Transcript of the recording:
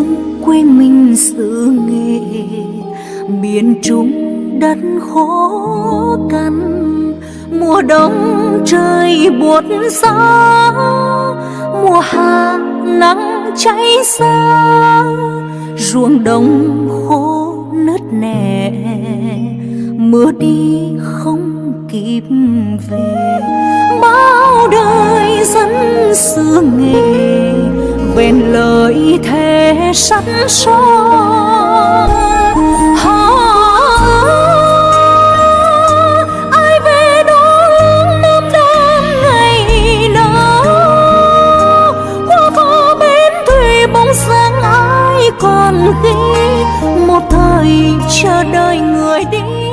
thương quê mình xứ nghề. Miền trung đất khó khăn, mùa đông trời buốt giá mùa hạ nắng cháy xa, ruộng đồng khô nứt nẻ. Mưa đi không kịp về, bao đời dân xưa nghề bên lời thề sẵn son Hò ai về đó năm đêm ngày đó hoa có bến thủy bóng sáng ai còn khi một thời chờ đợi người đi.